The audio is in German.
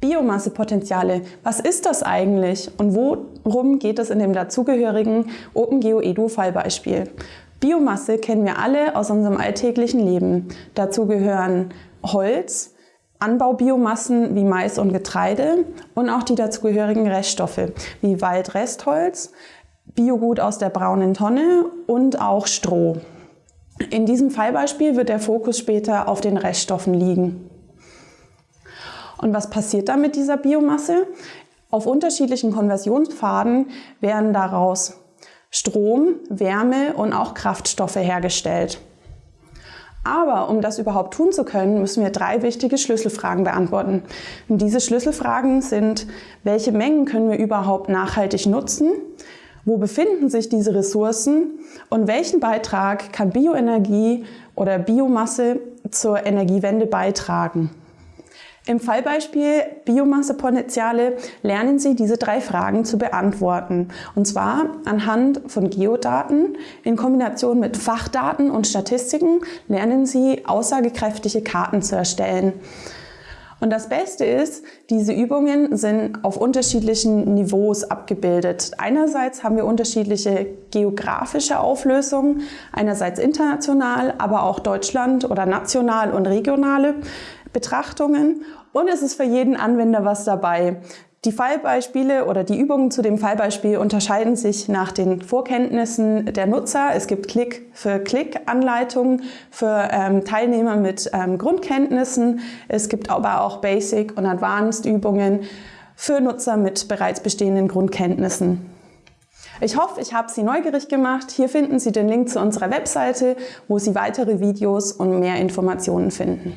Biomassepotenziale, was ist das eigentlich und worum geht es in dem dazugehörigen OpenGeo Edu Fallbeispiel? Biomasse kennen wir alle aus unserem alltäglichen Leben. Dazu gehören Holz, Anbaubiomassen wie Mais und Getreide und auch die dazugehörigen Reststoffe wie Waldrestholz, Biogut aus der braunen Tonne und auch Stroh. In diesem Fallbeispiel wird der Fokus später auf den Reststoffen liegen. Und was passiert dann mit dieser Biomasse? Auf unterschiedlichen Konversionspfaden werden daraus Strom, Wärme und auch Kraftstoffe hergestellt. Aber um das überhaupt tun zu können, müssen wir drei wichtige Schlüsselfragen beantworten. Und diese Schlüsselfragen sind, welche Mengen können wir überhaupt nachhaltig nutzen? Wo befinden sich diese Ressourcen? Und welchen Beitrag kann Bioenergie oder Biomasse zur Energiewende beitragen? Im Fallbeispiel Biomassepotenziale lernen Sie diese drei Fragen zu beantworten. Und zwar anhand von Geodaten in Kombination mit Fachdaten und Statistiken lernen Sie aussagekräftige Karten zu erstellen. Und das Beste ist, diese Übungen sind auf unterschiedlichen Niveaus abgebildet. Einerseits haben wir unterschiedliche geografische Auflösungen, einerseits international, aber auch Deutschland oder national und regionale Betrachtungen und es ist für jeden Anwender was dabei. Die Fallbeispiele oder die Übungen zu dem Fallbeispiel unterscheiden sich nach den Vorkenntnissen der Nutzer. Es gibt Klick für Klick Anleitungen für ähm, Teilnehmer mit ähm, Grundkenntnissen. Es gibt aber auch Basic und Advanced Übungen für Nutzer mit bereits bestehenden Grundkenntnissen. Ich hoffe, ich habe Sie neugierig gemacht. Hier finden Sie den Link zu unserer Webseite, wo Sie weitere Videos und mehr Informationen finden.